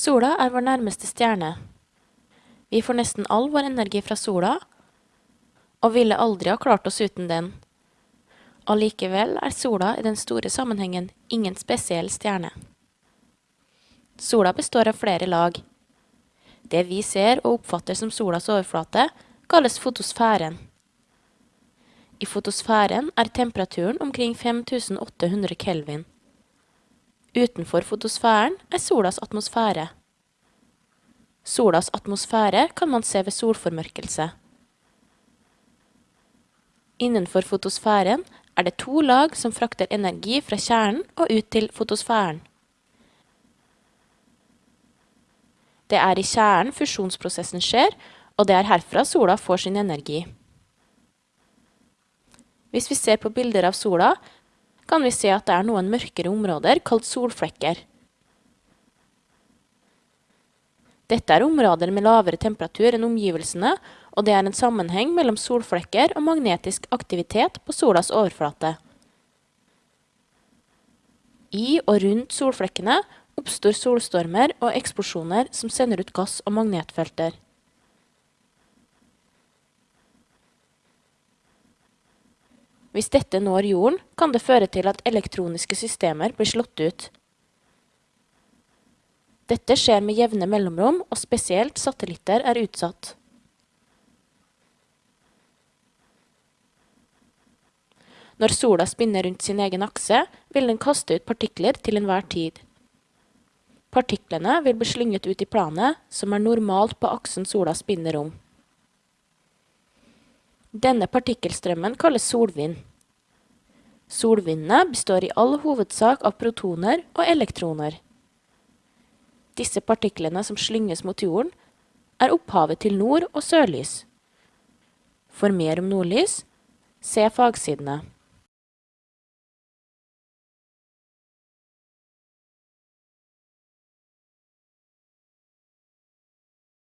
Sola er vår nærmeste stjerne. Vi får nesten all vår energi fra sola, og ville aldri ha klart oss uten den. Allikevel er sola i den store sammenhengen ingen spesiell stjerne. Sola består av flere lag. Det vi ser og oppfatter som solas overflate, kalles fotosfæren. I fotosfæren er temperaturen omkring 5800 kelvin. Utenfor fotosfæren er solas atmosfære. Solas atmosfære kan man se ved solformørkelse. Innenfor fotosfæren er det to lag som frakter energi fra kjernen og ut til fotosfæren. Det er i kjernen fusjonsprosessen skjer, og det er herfra sola får sin energi. Hvis vi ser på bilder av sola, kan vi se at det er noen mørkere områder kalt solflekker. Dette er områder med lavere temperatur enn omgivelsene, og det er en sammenheng mellom solflekker og magnetisk aktivitet på solas overflate. I og rundt solflekkene oppstår solstormer og eksplosjoner som sender ut gass og magnetfelter. Hvis dette når jorden, kan det føre til at elektroniske systemer blir slått ut. Dette skjer med jevne mellomrom, og spesielt satellitter er utsatt. Når sola spinner rundt sin egen akse, vil den kaste ut partikler til enhver tid. Partiklene vil bli slynget ut i planet, som er normalt på aksen sola spinner om. Denne partikkelstrømmen kalles solvind. Solvindene består i all hovedsak av protoner og elektroner. Disse partiklene som slynges mot jorden, er opphavet til nord- og sørlys. For mer om nordlys, se fagsidene.